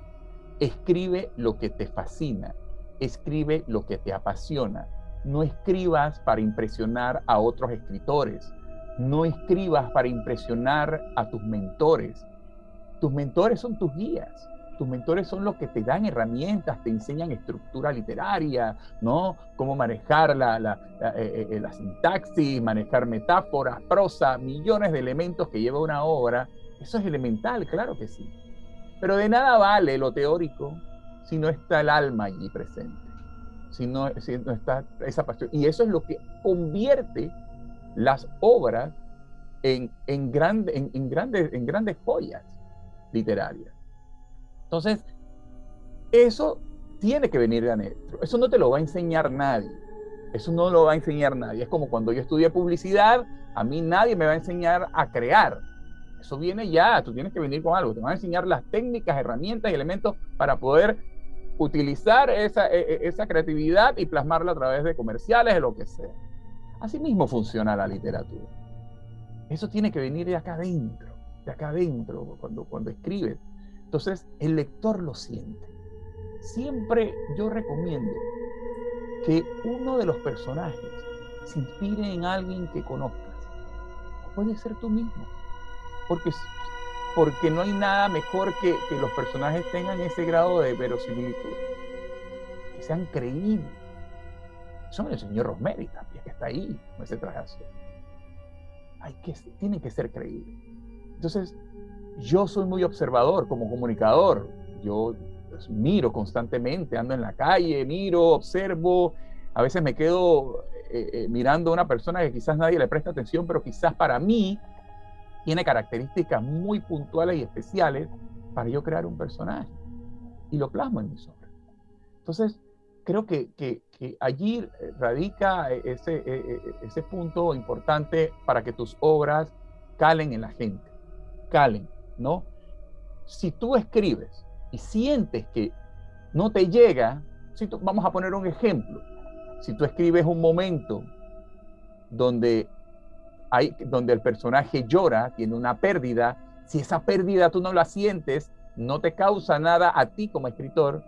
Escribe lo que te fascina, escribe lo que te apasiona, no escribas para impresionar a otros escritores. No escribas para impresionar a tus mentores. Tus mentores son tus guías. Tus mentores son los que te dan herramientas, te enseñan estructura literaria, ¿no? Cómo manejar la, la, eh, eh, la sintaxis, manejar metáforas, prosa, millones de elementos que lleva una obra. Eso es elemental, claro que sí. Pero de nada vale lo teórico si no está el alma allí presente si no, está esa pasión. Y eso es lo que convierte las obras en, en, en, grandes, en grandes joyas literarias. Entonces, eso tiene que venir de adentro. Eso no te lo va a enseñar nadie. Eso no lo va a enseñar nadie. Es como cuando yo estudié publicidad, a mí nadie me va a enseñar a crear. Eso viene ya, tú tienes que venir con algo. Te van a enseñar las técnicas, herramientas y elementos para poder utilizar esa, e, e, esa creatividad y plasmarla a través de comerciales, de lo que sea. Así mismo funciona la literatura. Eso tiene que venir de acá adentro, de acá adentro, cuando, cuando escribes. Entonces, el lector lo siente. Siempre yo recomiendo que uno de los personajes se inspire en alguien que conozcas. Puede ser tú mismo. Porque porque no hay nada mejor que, que los personajes tengan ese grado de verosimilitud, que sean creíbles. Son el señor Rosemary también, que está ahí con ese traje azul. Hay que, tienen que ser creíbles. Entonces, yo soy muy observador como comunicador. Yo pues, miro constantemente, ando en la calle, miro, observo. A veces me quedo eh, eh, mirando a una persona que quizás nadie le presta atención, pero quizás para mí tiene características muy puntuales y especiales para yo crear un personaje. Y lo plasmo en mis obras. Entonces, creo que, que, allí radica ese, e, e, ese punto importante para que tus obras calen en la gente. Calen, ¿no? Si tú escribes y sientes que no te llega, si vamos a poner un ejemplo. Si tú escribes un momento donde donde el personaje llora, tiene una pérdida, si esa pérdida tú no la sientes, no te causa nada a ti como escritor,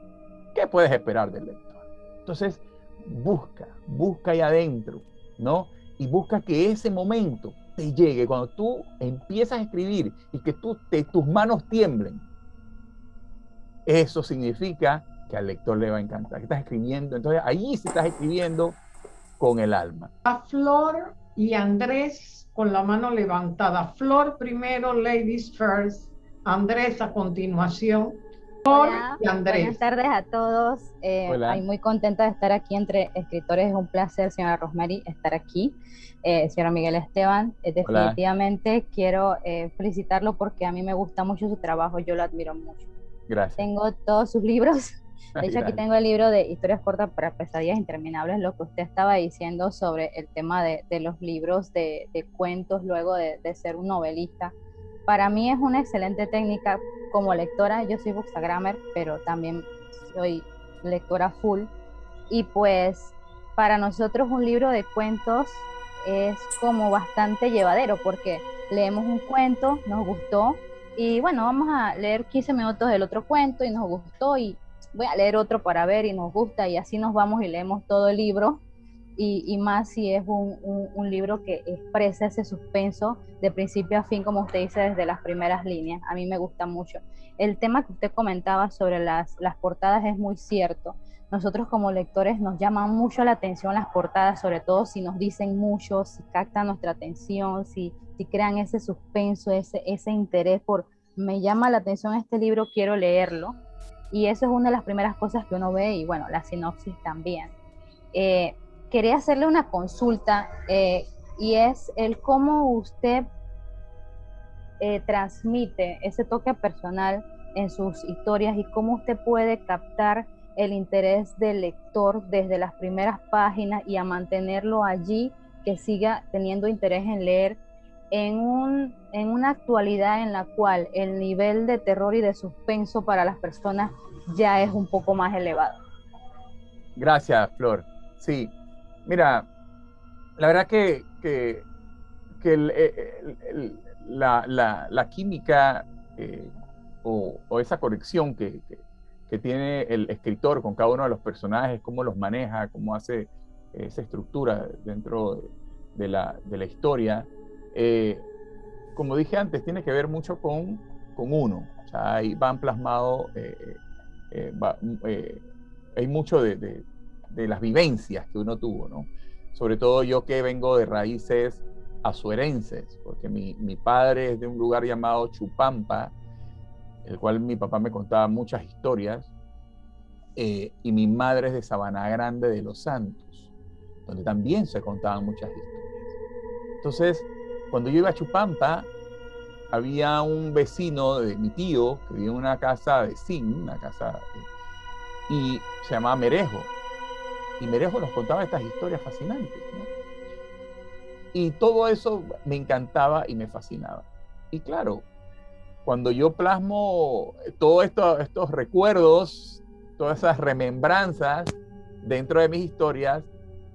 ¿qué puedes esperar del lector? Entonces, busca, busca ahí adentro, ¿no? Y busca que ese momento te llegue, cuando tú empiezas a escribir y que tú, tus manos tiemblen, eso significa que al lector le va a encantar, que estás escribiendo, entonces ahí sí estás escribiendo con el alma. A Flor y Andrés con la mano levantada. Flor primero, ladies first, Andrés a continuación. Hola, buenas tardes a todos. Eh, muy contenta de estar aquí entre escritores. Es un placer, señora Rosemary, estar aquí. Eh, señora Miguel Esteban, eh, definitivamente quiero eh, felicitarlo porque a mí me gusta mucho su trabajo. Yo lo admiro mucho. Gracias. Tengo todos sus libros. De hecho, aquí tengo el libro de Historias cortas para pesadillas interminables, lo que usted estaba diciendo sobre el tema de, de los libros de, de, cuentos luego de, de ser un novelista para mí es una excelente técnica como lectora. Yo soy bookstagrammer, pero también soy lectora full. Y pues para nosotros un libro de cuentos es como bastante llevadero porque leemos un cuento, nos gustó y bueno, vamos a leer 15 minutos del otro cuento y nos gustó y voy a leer otro para ver y nos gusta y así nos vamos y leemos todo el libro y, más si es un, libro que expresa ese suspenso de principio a fin, como usted dice, desde las primeras líneas. A mí me gusta mucho. El tema que usted comentaba sobre las, portadas es muy cierto. Nosotros como lectores nos llaman mucho la atención las portadas, sobre todo si nos dicen mucho, si captan nuestra atención, si, si crean ese suspenso, ese, ese interés por, me llama la atención este libro, quiero leerlo. Y eso es una de las primeras cosas que uno ve y bueno, la sinopsis también. Eh, quería hacerle una consulta eh, y es el cómo usted eh, transmite ese toque personal en sus historias y cómo usted puede captar el interés del lector desde las primeras páginas y a mantenerlo allí, que siga teniendo interés en leer en, un, en una actualidad en la cual el nivel de terror y de suspenso para las personas ya es un poco más elevado. Gracias, Flor. Sí, Mira, la verdad que, que, eh, la, química eh, o, esa conexión que, tiene el escritor con cada uno de los personajes, cómo los maneja, cómo hace esa estructura dentro de la, historia, eh, como dije antes, tiene que ver mucho con, con uno. O sea, ahí van plasmados, hay mucho de de las vivencias que uno tuvo, ¿no? Sobre todo yo que vengo de raíces azuerenses, porque mi, mi padre es de un lugar llamado Chupampa, el cual mi papá me contaba muchas historias, eh, y mi madre es de Sabana Grande de Los Santos, donde también se contaban muchas historias. Entonces, cuando yo iba a Chupampa, había un vecino de mi tío que vivía en una casa de zinc, una casa, y se llamaba Merejo. Y Merejo nos contaba estas historias fascinantes. Y todo eso me encantaba y me fascinaba. Y claro, cuando yo plasmo todos esto, estos recuerdos, todas esas remembranzas dentro de mis historias,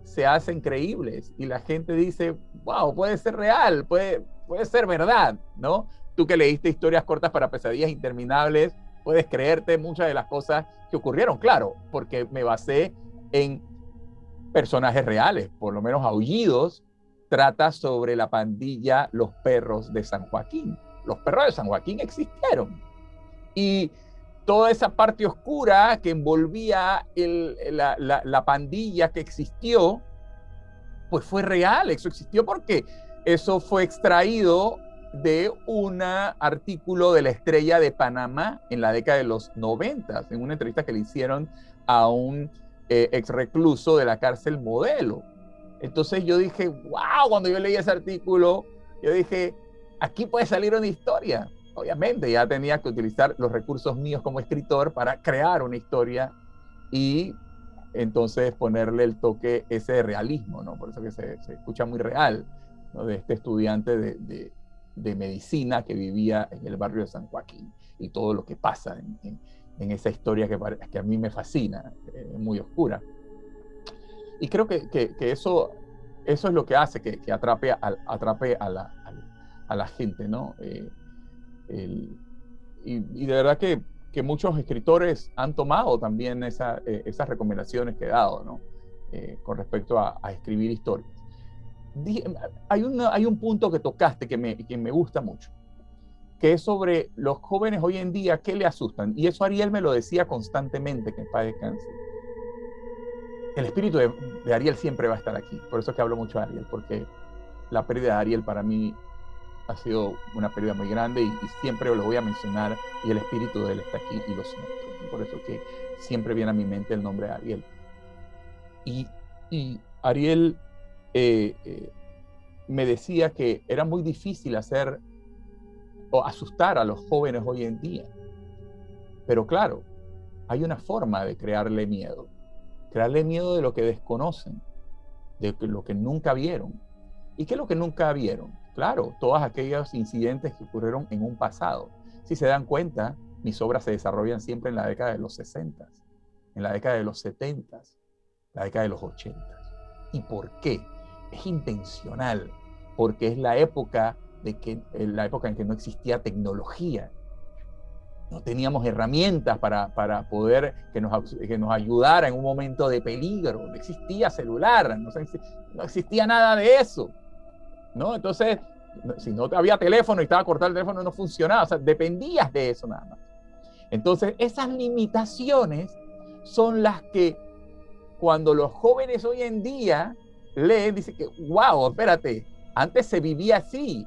se hacen creíbles y la gente dice, wow, puede ser real, puede, puede ser verdad, ¿no? Tú que leíste historias cortas para pesadillas interminables, puedes creerte muchas de las cosas que ocurrieron, claro, porque me basé en personajes reales, por lo menos Aullidos trata sobre la pandilla Los Perros de San Joaquín. Los perros de San Joaquín existieron. Y toda esa parte oscura que envolvía la, la, pandilla que existió, pues fue real, eso existió porque eso fue extraído de un artículo de la Estrella de Panamá en la década de los 90, en una entrevista que le hicieron a un eh, ex recluso de la cárcel modelo. Entonces yo dije, wow, cuando yo leí ese artículo, yo dije, aquí puede salir una historia. Obviamente ya tenía que utilizar los recursos míos como escritor para crear una historia y entonces ponerle el toque ese de realismo, ¿no? Por eso que se, escucha muy real, ¿no? De este estudiante de, de, medicina que vivía en el barrio de San Joaquín y todo lo que pasa en, en esa historia que, que a mí me fascina, eh, muy oscura. Y creo que, que, eso, eso es lo que hace que, atrape, a, atrape a, la, a, la gente, ¿no? Eh, y, y, de verdad que, que, muchos escritores han tomado también esa, eh, esas recomendaciones que he dado, ¿no? con respecto a, escribir historias. hay, una, hay un punto que tocaste que me, que me gusta mucho que es sobre los jóvenes hoy en día, ¿qué le asustan? Y eso Ariel me lo decía constantemente, que en paz descanse. El espíritu de, Ariel siempre va a estar aquí, por eso es que hablo mucho de Ariel, porque la pérdida de Ariel para mí ha sido una pérdida muy grande y, siempre lo voy a mencionar y el espíritu de él está aquí y lo siento. por eso que siempre viene a mi mente el nombre de Ariel. Y, Ariel eh, eh, me decía que era muy difícil hacer o asustar a los jóvenes hoy en día. Pero claro, hay una forma de crearle miedo. Crearle miedo de lo que desconocen, de lo que nunca vieron. ¿Y qué es lo que nunca vieron? Claro, todos aquellos incidentes que ocurrieron en un pasado. Si se dan cuenta, mis obras se desarrollan siempre en la década de los 60, en la década de los 70, la década de los 80. ¿Y por qué? Es intencional, porque es la época, de que, la época en que no existía tecnología. No teníamos herramientas para, para poder que nos, que nos ayudara en un momento de peligro. No existía celular, no existía nada de eso. ¿No? Entonces, si no había teléfono y estaba cortado el teléfono, no funcionaba, o sea, dependías de eso nada más. Entonces, esas limitaciones son las que cuando los jóvenes hoy en día leen, dicen que, wow, espérate, antes se vivía así,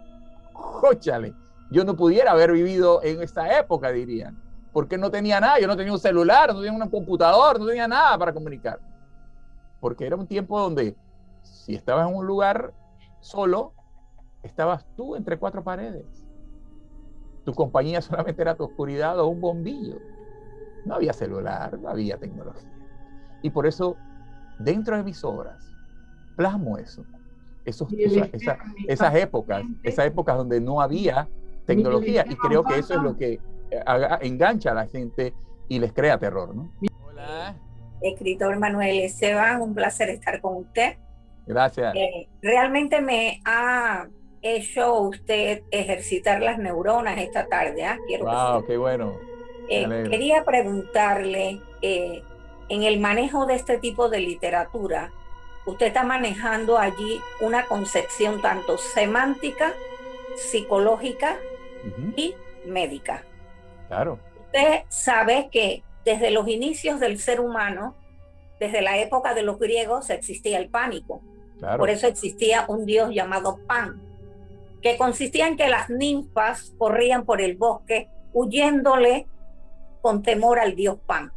jóchale, yo no pudiera haber vivido en esa época, dirían, porque no tenía nada, yo no tenía un celular, no tenía un computador, no tenía nada para comunicar, porque era un tiempo donde si estabas en un lugar solo, estabas tú entre cuatro paredes. Tu compañía solamente era tu oscuridad o un bombillo. No había celular, no había tecnología. Y por eso, dentro de mis obras, plasmo eso. Esos, esas épocas, esas épocas donde no había tecnología. Y creo que eso es lo que eh, engancha a la gente y les crea terror. ¿no? Hola. Escritor Manuel Esteban, un placer estar con usted. Gracias. Eh, realmente me ha hecho usted ejercitar las neuronas esta tarde. ¿ah? wow, qué bueno. Eh, quería preguntarle, eh, en el manejo de este tipo de literatura, usted está manejando allí una concepción tanto semántica, psicológica y médica. Claro. Usted sabe que desde los inicios del ser humano, desde la época de los griegos, existía el pánico. Por eso existía un dios llamado Pan, que consistía en que las ninfas corrían por el bosque huyéndole con temor al dios Pan.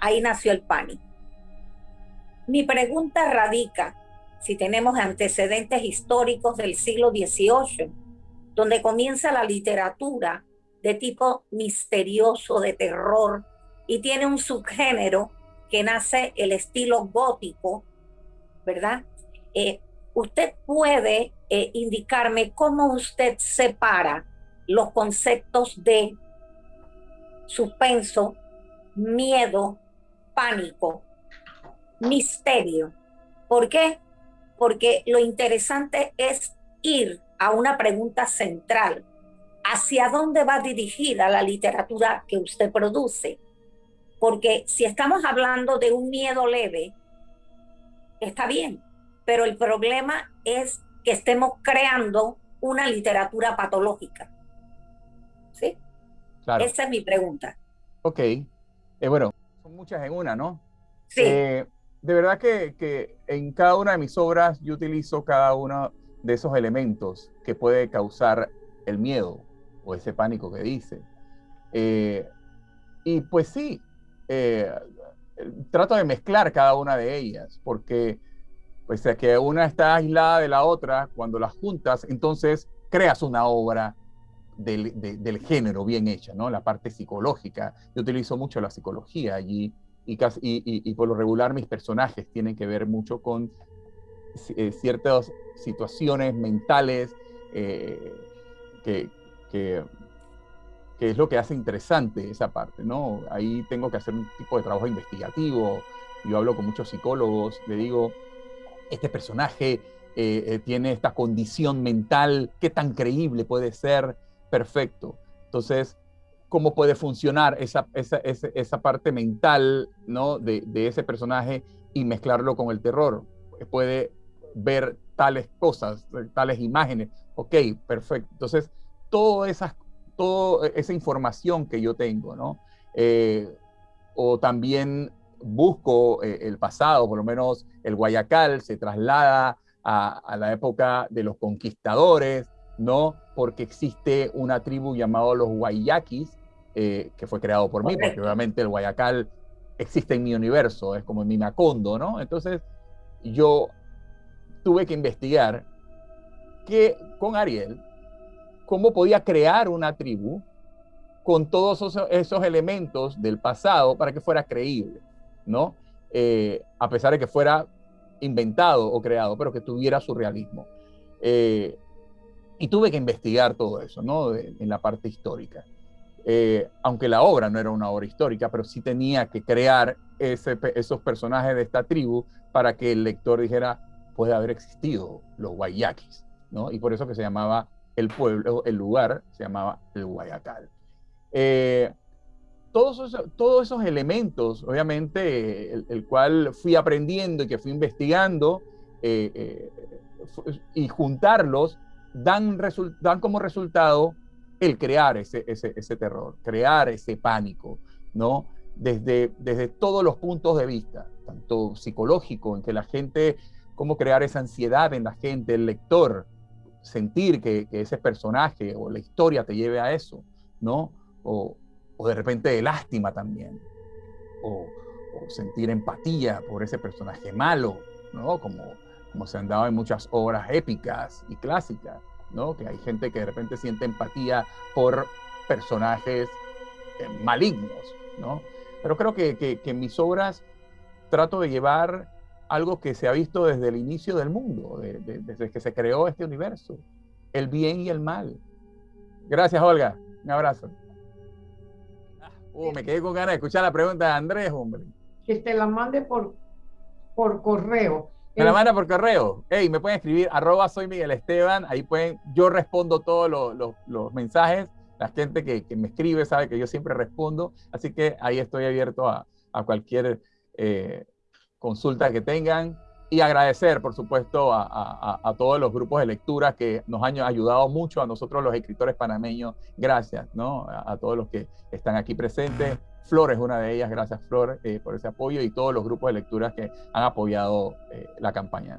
Ahí nació el pánico. Mi pregunta radica si tenemos antecedentes históricos del siglo XVIII, donde comienza la literatura de tipo misterioso, de terror, y tiene un subgénero que nace el estilo gótico, ¿verdad? Eh, usted puede eh, indicarme cómo usted separa los conceptos de suspenso, miedo, pánico, misterio. ¿Por qué? Porque lo interesante es ir a una pregunta central. ¿Hacia dónde va dirigida la literatura que usted produce? Porque si estamos hablando de un miedo leve, está bien, pero el problema es que estemos creando una literatura patológica. ¿Sí? Esa es mi pregunta. Ok. Eh, bueno, son muchas en una, ¿no? Sí. Eh, de verdad que, que, en cada una de mis obras yo utilizo cada uno de esos elementos que puede causar el miedo o ese pánico que dice. Eh, y pues sí, trato de mezclar cada una de ellas, porque Pese a que una está aislada de la otra, cuando las juntas, entonces creas una obra del, género bien hecha, ¿no? La parte psicológica. Yo utilizo mucho la psicología allí y, y, por lo regular mis personajes tienen que ver mucho con eh, ciertas situaciones mentales eh, que, que, que, es lo que hace interesante esa parte, ¿no? Ahí tengo que hacer un tipo de trabajo investigativo. Yo hablo con muchos psicólogos, le digo, este personaje eh, eh, tiene esta condición mental, qué tan creíble puede ser, perfecto. Entonces, ¿cómo puede funcionar esa, esa, parte mental ¿no? de, ese personaje y mezclarlo con el terror? Puede ver tales cosas, tales imágenes. Ok, perfecto. Entonces, toda esa, toda esa información que yo tengo, ¿no? Eh, o también busco eh, el pasado, por lo menos el Guayacal se traslada a, la época de los conquistadores, no porque existe una tribu llamada los Guayaquis, eh, que fue creado por mí, porque obviamente el Guayacal existe en mi universo, es como en mi Macondo, ¿no? Entonces yo tuve que investigar que con Ariel, cómo podía crear una tribu con todos esos, elementos del pasado para que fuera creíble, ¿no? Eh, a pesar de que fuera inventado o creado, pero que tuviera su realismo. Eh, y tuve que investigar todo eso, ¿no? en la parte histórica. Eh, aunque la obra no era una obra histórica, pero sí tenía que crear esos personajes de esta tribu para que el lector dijera, puede haber existido los Guayaquis, ¿no? Y por eso que se llamaba el pueblo, el lugar, se llamaba el Guayacal. Eh, todos, esos, todos esos elementos, obviamente, el, cual fui aprendiendo y que fui investigando eh, y juntarlos, dan, dan como resultado el crear ese, ese, terror, crear ese pánico, ¿no? Desde, desde todos los puntos de vista, tanto psicológico, en que la gente, cómo crear esa ansiedad en la gente, el lector, sentir que, ese personaje o la historia te lleve a eso, ¿no? De repente de lástima también, o, sentir empatía por ese personaje malo, ¿no? Como, como se han dado en muchas obras épicas y clásicas. Que hay gente que de repente siente empatía por personajes eh, malignos, ¿no? Pero creo que, en mis obras trato de llevar algo que se ha visto desde el inicio del mundo, desde que se creó este universo, el bien y el mal. Gracias, Olga. Un abrazo. Uh, me quedé con ganas de escuchar la pregunta de Andrés, hombre. Que te la mande por, por correo. Me la manda por correo. Hey, me pueden escribir arroba soy Miguel Esteban. Ahí pueden, yo respondo todos los, mensajes. La gente que, me escribe sabe que yo siempre respondo. Así que ahí estoy abierto a, cualquier eh, consulta que tengan. Y agradecer, por supuesto, a, todos los grupos de lectura que nos han ayudado mucho, a nosotros los escritores panameños. Gracias, ¿no? A, todos los que están aquí presentes. Flor es una de ellas, gracias Flor eh, por ese apoyo y todos los grupos de lectura que han apoyado eh, la campaña.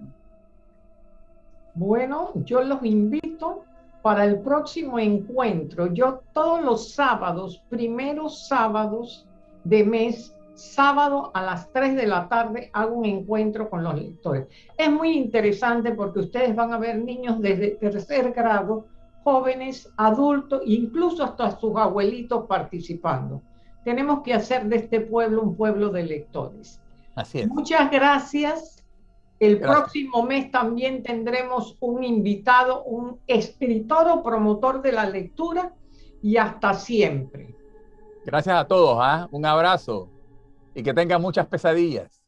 Bueno, yo los invito para el próximo encuentro. Yo todos los sábados, primeros sábados de mes, sábado a las 3 de la tarde hago un encuentro con los lectores. Es muy interesante porque ustedes van a ver niños desde tercer grado, jóvenes, adultos, incluso hasta sus abuelitos participando. Tenemos que hacer de este pueblo un pueblo de lectores. Así es. Muchas gracias. El próximo mes también tendremos un invitado, un escritor o promotor de la lectura y hasta siempre. Gracias a todos, ¿ah? un abrazo y que tengan muchas pesadillas.